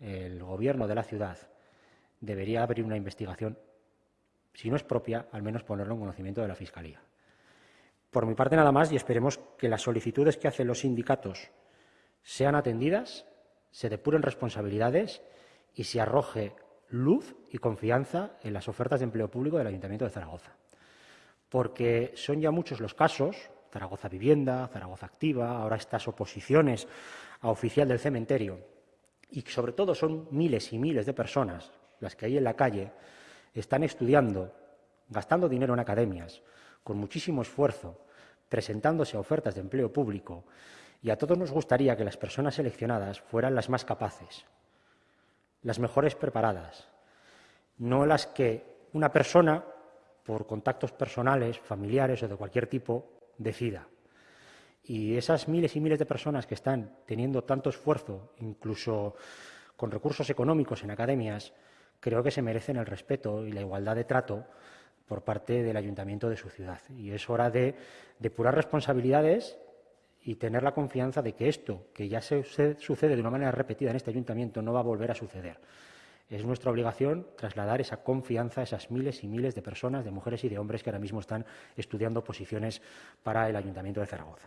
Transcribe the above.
el Gobierno de la ciudad debería abrir una investigación, si no es propia, al menos ponerlo en conocimiento de la Fiscalía. Por mi parte, nada más, y esperemos que las solicitudes que hacen los sindicatos sean atendidas, se depuren responsabilidades y se arroje luz y confianza en las ofertas de empleo público del Ayuntamiento de Zaragoza. Porque son ya muchos los casos, Zaragoza Vivienda, Zaragoza Activa, ahora estas oposiciones a oficial del cementerio, y sobre todo son miles y miles de personas las que ahí en la calle están estudiando, gastando dinero en academias, con muchísimo esfuerzo, presentándose a ofertas de empleo público, y a todos nos gustaría que las personas seleccionadas fueran las más capaces, las mejores preparadas, no las que una persona, por contactos personales, familiares o de cualquier tipo, decida. Y esas miles y miles de personas que están teniendo tanto esfuerzo, incluso con recursos económicos en academias, creo que se merecen el respeto y la igualdad de trato por parte del ayuntamiento de su ciudad. Y es hora de depurar responsabilidades y tener la confianza de que esto, que ya se sucede de una manera repetida en este ayuntamiento, no va a volver a suceder. Es nuestra obligación trasladar esa confianza a esas miles y miles de personas, de mujeres y de hombres que ahora mismo están estudiando posiciones para el Ayuntamiento de Zaragoza.